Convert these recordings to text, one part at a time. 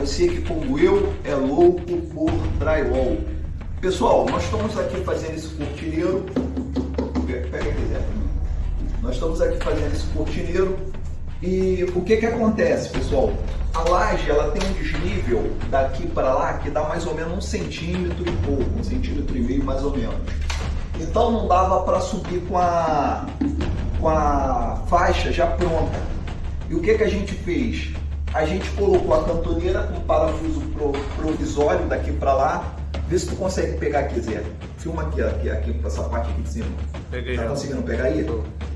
você que como eu é louco por drywall. Pessoal, nós estamos aqui fazendo esse cortineiro. Pega aqui, Zé. Nós estamos aqui fazendo esse cortineiro e o que que acontece, pessoal? A laje ela tem um desnível daqui para lá que dá mais ou menos um centímetro e pouco, um centímetro e meio mais ou menos. Então não dava para subir com a, com a faixa já pronta. E o que, que a gente fez? A gente colocou a cantoneira com parafuso provisório daqui para lá. Vê se tu consegue pegar aqui, Zé. Filma aqui, aqui, aqui essa parte aqui de cima. Peguei. Tá conseguindo pegar aí?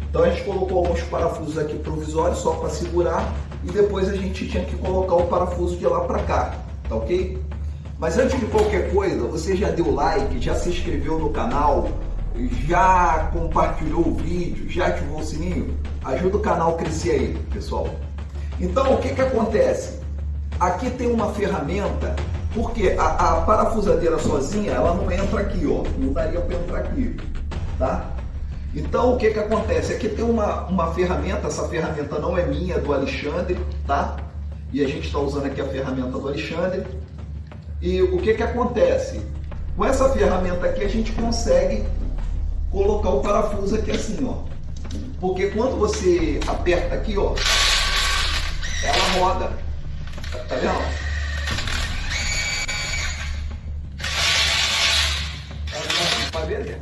Então a gente colocou alguns parafusos aqui provisórios só para segurar e depois a gente tinha que colocar o parafuso de lá para cá, tá ok? Mas antes de qualquer coisa, você já deu like, já se inscreveu no canal, já compartilhou o vídeo, já ativou o sininho? Ajuda o canal a crescer aí, pessoal. Então, o que que acontece? Aqui tem uma ferramenta, porque a, a parafusadeira sozinha, ela não entra aqui, ó. Não daria para entrar aqui, tá? Então, o que que acontece? Aqui tem uma, uma ferramenta, essa ferramenta não é minha, é do Alexandre, tá? E a gente está usando aqui a ferramenta do Alexandre. E o que que acontece? Com essa ferramenta aqui a gente consegue colocar o parafuso aqui assim, ó. Porque quando você aperta aqui, ó, roda. Tá vendo?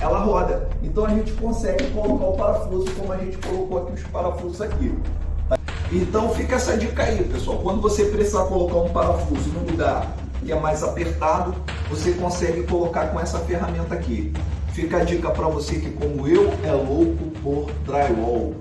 Ela roda. Então a gente consegue colocar o parafuso como a gente colocou aqui os parafusos aqui. Então fica essa dica aí, pessoal. Quando você precisar colocar um parafuso no lugar que é mais apertado, você consegue colocar com essa ferramenta aqui. Fica a dica para você que, como eu, é louco por drywall.